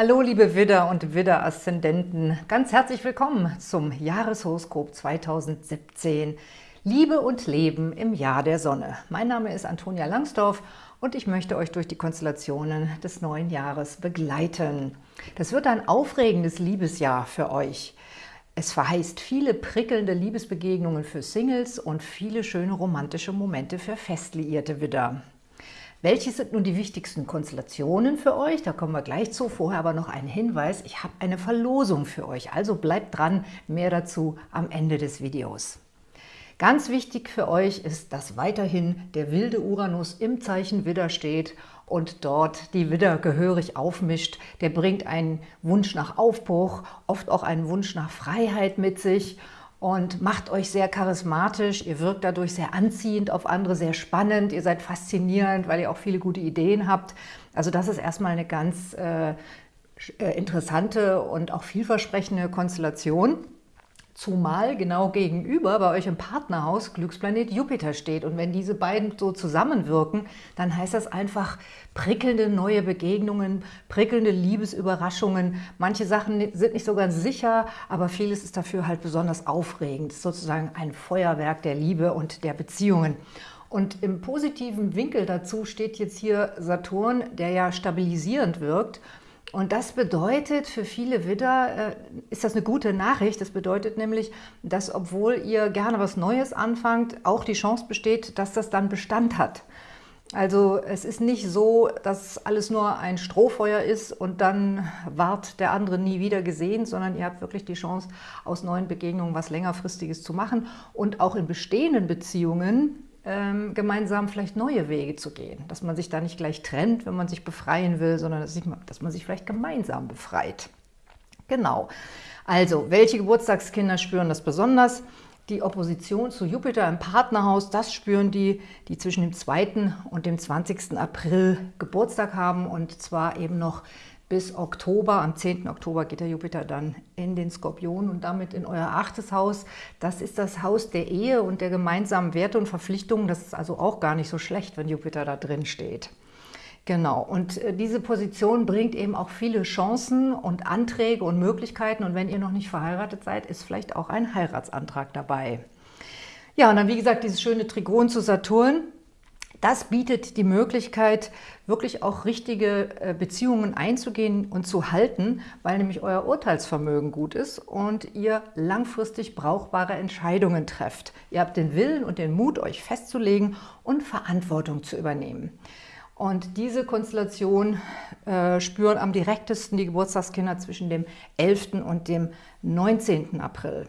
Hallo liebe Widder und Widder-Aszendenten, ganz herzlich willkommen zum Jahreshoroskop 2017. Liebe und Leben im Jahr der Sonne. Mein Name ist Antonia Langsdorf und ich möchte euch durch die Konstellationen des neuen Jahres begleiten. Das wird ein aufregendes Liebesjahr für euch. Es verheißt viele prickelnde Liebesbegegnungen für Singles und viele schöne romantische Momente für festliierte Widder. Welche sind nun die wichtigsten Konstellationen für euch? Da kommen wir gleich zu. Vorher aber noch ein Hinweis. Ich habe eine Verlosung für euch, also bleibt dran. Mehr dazu am Ende des Videos. Ganz wichtig für euch ist, dass weiterhin der wilde Uranus im Zeichen Widder steht und dort die Widder gehörig aufmischt. Der bringt einen Wunsch nach Aufbruch, oft auch einen Wunsch nach Freiheit mit sich und macht euch sehr charismatisch. Ihr wirkt dadurch sehr anziehend auf andere, sehr spannend. Ihr seid faszinierend, weil ihr auch viele gute Ideen habt. Also das ist erstmal eine ganz äh, äh interessante und auch vielversprechende Konstellation. Zumal genau gegenüber bei euch im Partnerhaus Glücksplanet Jupiter steht. Und wenn diese beiden so zusammenwirken, dann heißt das einfach prickelnde neue Begegnungen, prickelnde Liebesüberraschungen. Manche Sachen sind nicht so ganz sicher, aber vieles ist dafür halt besonders aufregend. sozusagen ein Feuerwerk der Liebe und der Beziehungen. Und im positiven Winkel dazu steht jetzt hier Saturn, der ja stabilisierend wirkt. Und das bedeutet für viele Widder, äh, ist das eine gute Nachricht. Das bedeutet nämlich, dass obwohl ihr gerne was Neues anfangt, auch die Chance besteht, dass das dann Bestand hat. Also es ist nicht so, dass alles nur ein Strohfeuer ist und dann ward der andere nie wieder gesehen, sondern ihr habt wirklich die Chance, aus neuen Begegnungen was längerfristiges zu machen und auch in bestehenden Beziehungen ähm, gemeinsam vielleicht neue Wege zu gehen. Dass man sich da nicht gleich trennt, wenn man sich befreien will, sondern dass, ich, dass man sich vielleicht gemeinsam befreit. Genau. Also, welche Geburtstagskinder spüren das besonders? Die Opposition zu Jupiter im Partnerhaus, das spüren die, die zwischen dem 2. und dem 20. April Geburtstag haben und zwar eben noch bis Oktober. Am 10. Oktober geht der Jupiter dann in den Skorpion und damit in euer achtes Haus. Das ist das Haus der Ehe und der gemeinsamen Werte und Verpflichtungen. Das ist also auch gar nicht so schlecht, wenn Jupiter da drin steht. Genau, und äh, diese Position bringt eben auch viele Chancen und Anträge und Möglichkeiten. Und wenn ihr noch nicht verheiratet seid, ist vielleicht auch ein Heiratsantrag dabei. Ja, und dann wie gesagt dieses schöne Trigon zu Saturn. Das bietet die Möglichkeit, wirklich auch richtige äh, Beziehungen einzugehen und zu halten, weil nämlich euer Urteilsvermögen gut ist und ihr langfristig brauchbare Entscheidungen trefft. Ihr habt den Willen und den Mut, euch festzulegen und Verantwortung zu übernehmen. Und diese Konstellation äh, spüren am direktesten die Geburtstagskinder zwischen dem 11. und dem 19. April.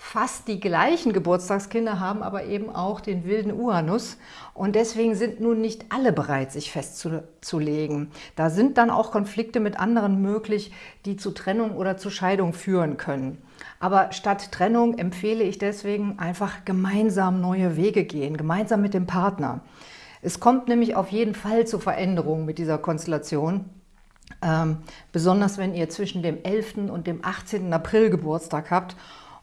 Fast die gleichen Geburtstagskinder haben aber eben auch den wilden Uranus und deswegen sind nun nicht alle bereit, sich festzulegen. Da sind dann auch Konflikte mit anderen möglich, die zu Trennung oder zu Scheidung führen können. Aber statt Trennung empfehle ich deswegen einfach gemeinsam neue Wege gehen, gemeinsam mit dem Partner. Es kommt nämlich auf jeden Fall zu Veränderungen mit dieser Konstellation. Ähm, besonders wenn ihr zwischen dem 11. und dem 18. April Geburtstag habt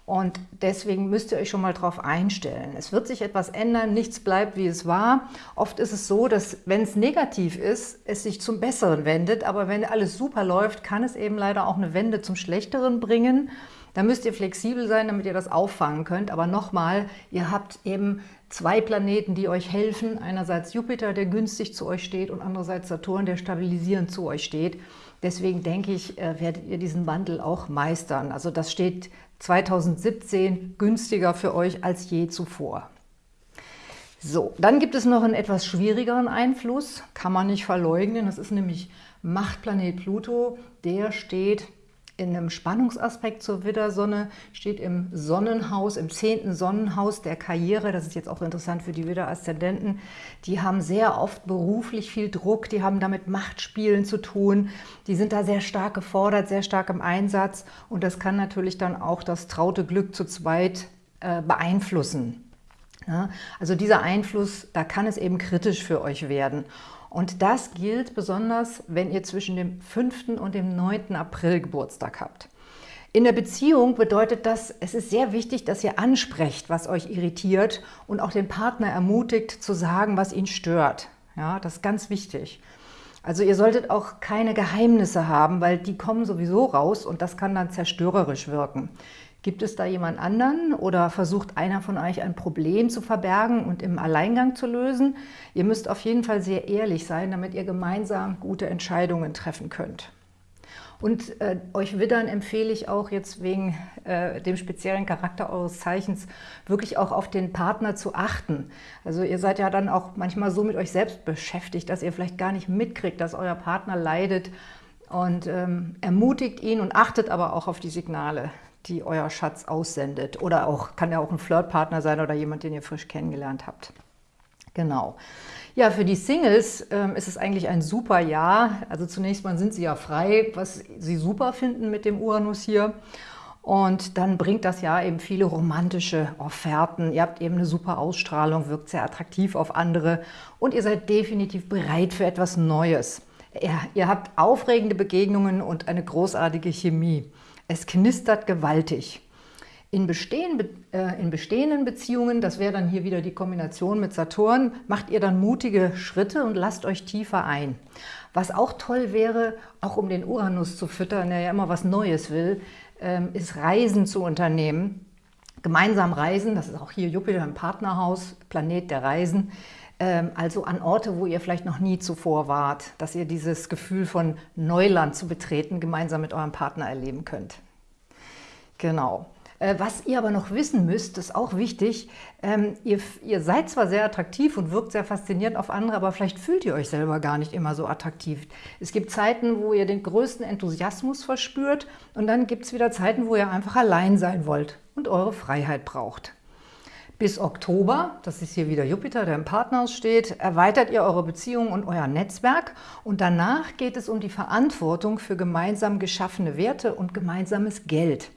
und deswegen müsst ihr euch schon mal darauf einstellen. Es wird sich etwas ändern, nichts bleibt, wie es war. Oft ist es so, dass, wenn es negativ ist, es sich zum Besseren wendet. Aber wenn alles super läuft, kann es eben leider auch eine Wende zum Schlechteren bringen. Da müsst ihr flexibel sein, damit ihr das auffangen könnt. Aber nochmal, ihr habt eben zwei Planeten, die euch helfen. Einerseits Jupiter, der günstig zu euch steht und andererseits Saturn, der stabilisierend zu euch steht. Deswegen denke ich, äh, werdet ihr diesen Wandel auch meistern. Also das steht 2017 günstiger für euch als je zuvor. So, dann gibt es noch einen etwas schwierigeren Einfluss, kann man nicht verleugnen. Das ist nämlich Machtplanet Pluto. Der steht in einem Spannungsaspekt zur Widdersonne, steht im Sonnenhaus, im zehnten Sonnenhaus der Karriere. Das ist jetzt auch interessant für die Widder-Aszendenten. Die haben sehr oft beruflich viel Druck, die haben damit Machtspielen zu tun. Die sind da sehr stark gefordert, sehr stark im Einsatz. Und das kann natürlich dann auch das traute Glück zu zweit äh, beeinflussen. Ja, also dieser Einfluss, da kann es eben kritisch für euch werden. Und das gilt besonders, wenn ihr zwischen dem 5. und dem 9. April Geburtstag habt. In der Beziehung bedeutet das, es ist sehr wichtig, dass ihr ansprecht, was euch irritiert und auch den Partner ermutigt zu sagen, was ihn stört. Ja, das ist ganz wichtig. Also ihr solltet auch keine Geheimnisse haben, weil die kommen sowieso raus und das kann dann zerstörerisch wirken. Gibt es da jemand anderen oder versucht einer von euch ein Problem zu verbergen und im Alleingang zu lösen? Ihr müsst auf jeden Fall sehr ehrlich sein, damit ihr gemeinsam gute Entscheidungen treffen könnt. Und äh, euch Widdern empfehle ich auch jetzt wegen äh, dem speziellen Charakter eures Zeichens wirklich auch auf den Partner zu achten. Also ihr seid ja dann auch manchmal so mit euch selbst beschäftigt, dass ihr vielleicht gar nicht mitkriegt, dass euer Partner leidet und ähm, ermutigt ihn und achtet aber auch auf die Signale, die euer Schatz aussendet. Oder auch kann ja auch ein Flirtpartner sein oder jemand, den ihr frisch kennengelernt habt. Genau. Ja, für die Singles ähm, ist es eigentlich ein super Jahr. Also zunächst mal sind sie ja frei, was sie super finden mit dem Uranus hier. Und dann bringt das Jahr eben viele romantische Offerten. Ihr habt eben eine super Ausstrahlung, wirkt sehr attraktiv auf andere und ihr seid definitiv bereit für etwas Neues. Ja, ihr habt aufregende Begegnungen und eine großartige Chemie. Es knistert gewaltig. In, bestehen, äh, in bestehenden Beziehungen, das wäre dann hier wieder die Kombination mit Saturn, macht ihr dann mutige Schritte und lasst euch tiefer ein. Was auch toll wäre, auch um den Uranus zu füttern, der ja immer was Neues will, ähm, ist Reisen zu unternehmen. Gemeinsam reisen, das ist auch hier Jupiter im Partnerhaus, Planet der Reisen, ähm, also an Orte, wo ihr vielleicht noch nie zuvor wart, dass ihr dieses Gefühl von Neuland zu betreten gemeinsam mit eurem Partner erleben könnt. Genau. Äh, was ihr aber noch wissen müsst, ist auch wichtig, ähm, ihr, ihr, seid zwar sehr attraktiv und wirkt sehr faszinierend auf andere, aber vielleicht fühlt ihr euch selber gar nicht immer so attraktiv. Es gibt Zeiten, wo ihr den größten Enthusiasmus verspürt und dann gibt es wieder Zeiten, wo ihr einfach allein sein wollt und eure Freiheit braucht. Bis Oktober, das ist hier wieder Jupiter, der im Partnerhaus steht, erweitert ihr eure Beziehung und euer Netzwerk und danach geht es um die Verantwortung für gemeinsam geschaffene Werte und gemeinsames Geld.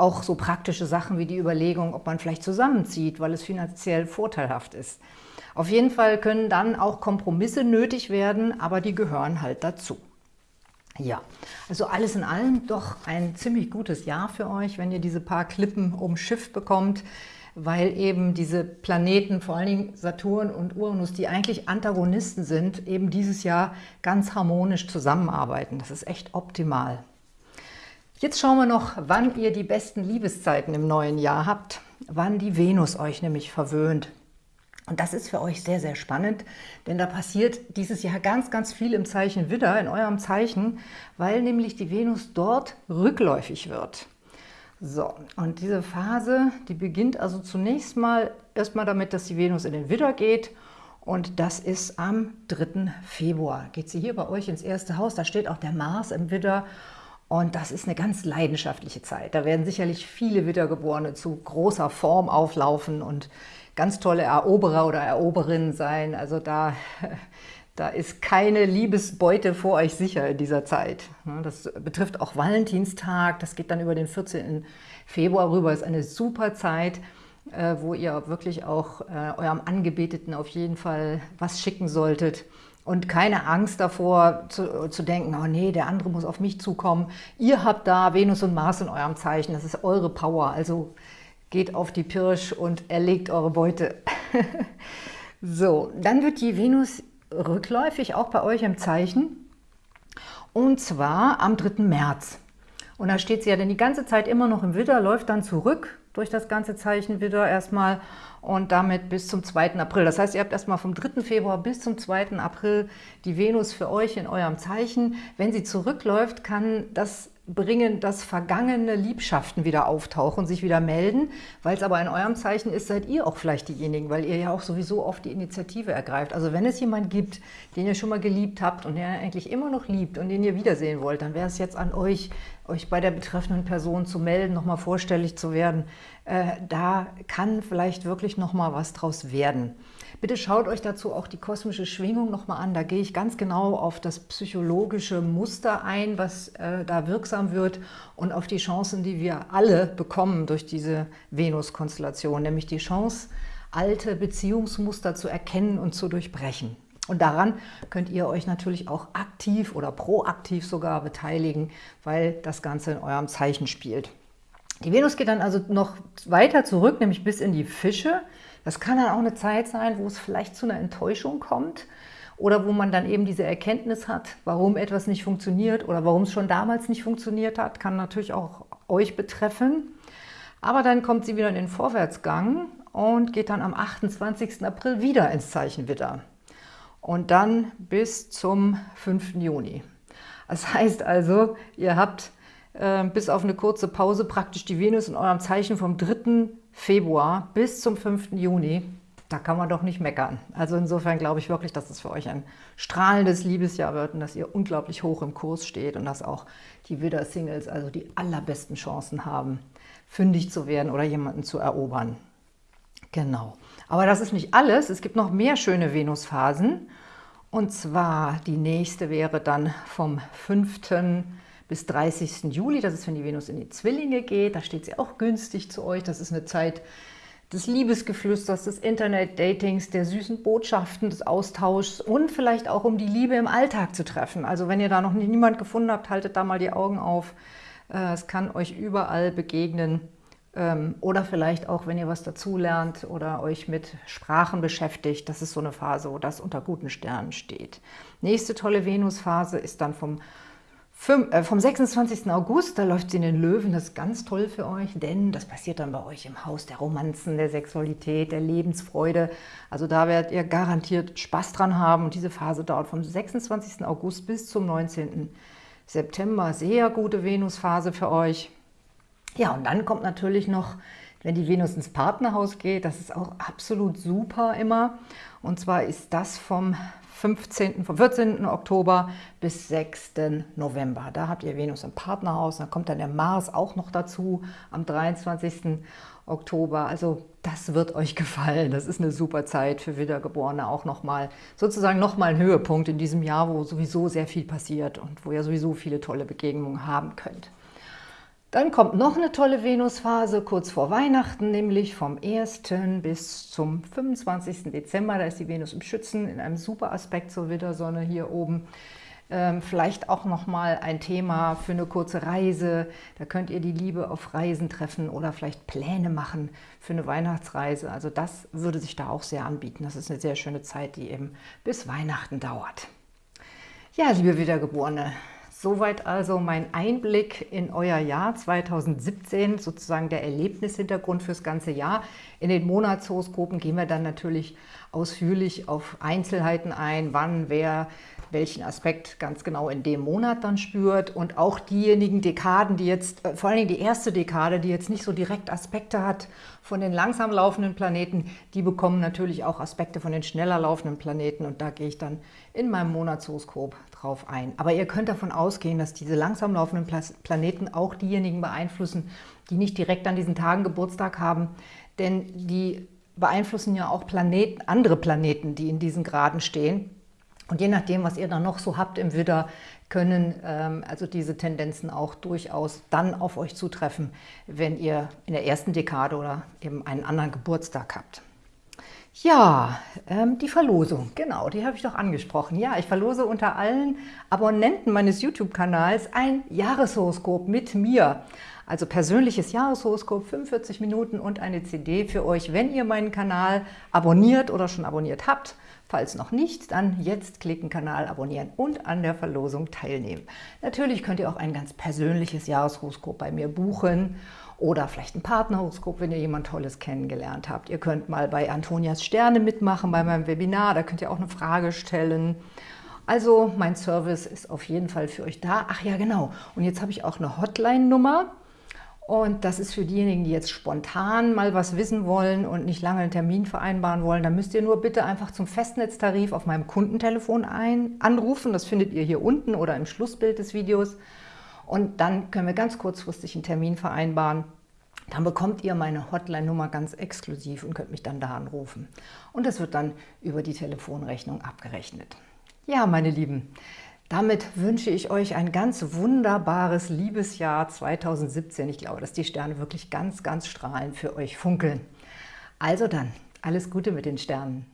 Auch so praktische Sachen wie die Überlegung, ob man vielleicht zusammenzieht, weil es finanziell vorteilhaft ist. Auf jeden Fall können dann auch Kompromisse nötig werden, aber die gehören halt dazu. Ja, also alles in allem doch ein ziemlich gutes Jahr für euch, wenn ihr diese paar Klippen umschifft bekommt, weil eben diese Planeten, vor allen Dingen Saturn und Uranus, die eigentlich Antagonisten sind, eben dieses Jahr ganz harmonisch zusammenarbeiten. Das ist echt optimal. Jetzt schauen wir noch, wann ihr die besten Liebeszeiten im neuen Jahr habt, wann die Venus euch nämlich verwöhnt. Und das ist für euch sehr, sehr spannend, denn da passiert dieses Jahr ganz, ganz viel im Zeichen Widder, in eurem Zeichen, weil nämlich die Venus dort rückläufig wird. So, und diese Phase, die beginnt also zunächst mal erstmal damit, dass die Venus in den Widder geht und das ist am 3. Februar. Geht sie hier bei euch ins erste Haus, da steht auch der Mars im Widder und das ist eine ganz leidenschaftliche Zeit. Da werden sicherlich viele Wiedergeborene zu großer Form auflaufen und ganz tolle Eroberer oder Eroberinnen sein. Also da, da ist keine Liebesbeute vor euch sicher in dieser Zeit. Das betrifft auch Valentinstag, das geht dann über den 14. Februar rüber. Ist eine super Zeit, äh, wo ihr wirklich auch äh, eurem Angebeteten auf jeden Fall was schicken solltet und keine Angst davor zu, zu, denken, oh nee, der andere muss auf mich zukommen. Ihr habt da Venus und Mars in eurem Zeichen, das ist eure Power, also geht auf die Pirsch und erlegt eure Beute. so, dann wird die Venus rückläufig, auch bei euch im Zeichen, und zwar am 3. März. Und da steht sie ja dann die ganze Zeit immer noch im Widder, läuft dann zurück durch das ganze Zeichen Widder erstmal und damit bis zum 2. April. Das heißt, ihr habt erstmal vom 3. Februar bis zum 2. April die Venus für euch in eurem Zeichen. Wenn sie zurückläuft, kann das bringen, dass vergangene Liebschaften wieder auftauchen, sich wieder melden. Weil es aber in eurem Zeichen ist, seid ihr auch vielleicht diejenigen, weil ihr ja auch sowieso oft die Initiative ergreift. Also wenn es jemanden gibt, den ihr schon mal geliebt habt und der eigentlich immer noch liebt und den ihr wiedersehen wollt, dann wäre es jetzt an euch, euch bei der betreffenden Person zu melden, nochmal vorstellig zu werden. Äh, da kann vielleicht wirklich nochmal was draus werden. Bitte schaut euch dazu auch die kosmische Schwingung nochmal an. Da gehe ich ganz genau auf das psychologische Muster ein, was äh, da wirksam wird und auf die Chancen, die wir alle bekommen durch diese Venus-Konstellation, nämlich die Chance, alte Beziehungsmuster zu erkennen und zu durchbrechen. Und daran könnt ihr euch natürlich auch aktiv oder proaktiv sogar beteiligen, weil das Ganze in eurem Zeichen spielt. Die Venus geht dann also noch weiter zurück, nämlich bis in die Fische. Das kann dann auch eine Zeit sein, wo es vielleicht zu einer Enttäuschung kommt oder wo man dann eben diese Erkenntnis hat, warum etwas nicht funktioniert oder warum es schon damals nicht funktioniert hat, kann natürlich auch euch betreffen. Aber dann kommt sie wieder in den Vorwärtsgang und geht dann am 28. April wieder ins Zeichen Widder. Und dann bis zum 5. Juni. Das heißt also, ihr habt äh, bis auf eine kurze Pause praktisch die Venus in eurem Zeichen vom 3. Februar bis zum 5. Juni. Da kann man doch nicht meckern. Also insofern glaube ich wirklich, dass es für euch ein strahlendes Liebesjahr wird und dass ihr unglaublich hoch im Kurs steht und dass auch die Widder-Singles also die allerbesten Chancen haben, fündig zu werden oder jemanden zu erobern. Genau. Aber das ist nicht alles. Es gibt noch mehr schöne Venusphasen. Und zwar die nächste wäre dann vom 5. bis 30. Juli. Das ist, wenn die Venus in die Zwillinge geht. Da steht sie auch günstig zu euch. Das ist eine Zeit des Liebesgeflüsters, des Internet-Datings, der süßen Botschaften, des Austauschs und vielleicht auch, um die Liebe im Alltag zu treffen. Also wenn ihr da noch niemand gefunden habt, haltet da mal die Augen auf. Äh, es kann euch überall begegnen. Ähm, oder vielleicht auch, wenn ihr was dazulernt oder euch mit Sprachen beschäftigt. Das ist so eine Phase, wo das unter guten Sternen steht. Nächste tolle Venusphase ist dann vom vom 26. August, da läuft sie in den Löwen, das ist ganz toll für euch, denn das passiert dann bei euch im Haus der Romanzen, der Sexualität, der Lebensfreude. Also da werdet ihr garantiert Spaß dran haben und diese Phase dauert vom 26. August bis zum 19. September. Sehr gute Venusphase für euch. Ja, und dann kommt natürlich noch, wenn die Venus ins Partnerhaus geht, das ist auch absolut super immer. Und zwar ist das vom 15., vom 14. Oktober bis 6. November. Da habt ihr Venus im Partnerhaus, dann kommt dann der Mars auch noch dazu am 23. Oktober. Also das wird euch gefallen. Das ist eine super Zeit für Wiedergeborene, auch nochmal, sozusagen nochmal ein Höhepunkt in diesem Jahr, wo sowieso sehr viel passiert und wo ihr sowieso viele tolle Begegnungen haben könnt. Dann kommt noch eine tolle Venusphase kurz vor Weihnachten, nämlich vom 1. bis zum 25. Dezember. Da ist die Venus im Schützen in einem super Aspekt zur Widdersonne hier oben. Ähm, vielleicht auch nochmal ein Thema für eine kurze Reise. Da könnt ihr die Liebe auf Reisen treffen oder vielleicht Pläne machen für eine Weihnachtsreise. Also das würde sich da auch sehr anbieten. Das ist eine sehr schöne Zeit, die eben bis Weihnachten dauert. Ja, liebe Wiedergeborene, Soweit also mein Einblick in euer Jahr 2017, sozusagen der Erlebnishintergrund fürs ganze Jahr. In den Monatshoroskopen gehen wir dann natürlich ausführlich auf Einzelheiten ein, wann wer welchen Aspekt ganz genau in dem Monat dann spürt und auch diejenigen Dekaden, die jetzt, äh, vor allen Dingen die erste Dekade, die jetzt nicht so direkt Aspekte hat von den langsam laufenden Planeten, die bekommen natürlich auch Aspekte von den schneller laufenden Planeten und da gehe ich dann in meinem Monatshoroskop drauf ein. Aber ihr könnt davon ausgehen, dass diese langsam laufenden Planeten auch diejenigen beeinflussen, die nicht direkt an diesen Tagen Geburtstag haben, denn die beeinflussen ja auch Planeten, andere Planeten, die in diesen Graden stehen. Und je nachdem, was ihr dann noch so habt im Widder, können ähm, also diese Tendenzen auch durchaus dann auf euch zutreffen, wenn ihr in der ersten Dekade oder eben einen anderen Geburtstag habt. Ja, ähm, die Verlosung, genau, die habe ich doch angesprochen. Ja, ich verlose unter allen Abonnenten meines YouTube-Kanals ein Jahreshoroskop mit mir. Also persönliches Jahreshoroskop, 45 Minuten und eine CD für euch, wenn ihr meinen Kanal abonniert oder schon abonniert habt. Falls noch nicht, dann jetzt klicken, Kanal abonnieren und an der Verlosung teilnehmen. Natürlich könnt ihr auch ein ganz persönliches Jahreshoroskop bei mir buchen oder vielleicht ein Partnerhoroskop, wenn ihr jemand Tolles kennengelernt habt. Ihr könnt mal bei Antonias Sterne mitmachen, bei meinem Webinar, da könnt ihr auch eine Frage stellen. Also mein Service ist auf jeden Fall für euch da. Ach ja, genau. Und jetzt habe ich auch eine Hotline-Nummer. Und das ist für diejenigen, die jetzt spontan mal was wissen wollen und nicht lange einen Termin vereinbaren wollen, dann müsst ihr nur bitte einfach zum Festnetztarif auf meinem Kundentelefon ein, anrufen. Das findet ihr hier unten oder im Schlussbild des Videos. Und dann können wir ganz kurzfristig einen Termin vereinbaren. Dann bekommt ihr meine Hotline-Nummer ganz exklusiv und könnt mich dann da anrufen. Und das wird dann über die Telefonrechnung abgerechnet. Ja, meine Lieben, damit wünsche ich euch ein ganz wunderbares Liebesjahr 2017. Ich glaube, dass die Sterne wirklich ganz, ganz strahlend für euch funkeln. Also dann, alles Gute mit den Sternen.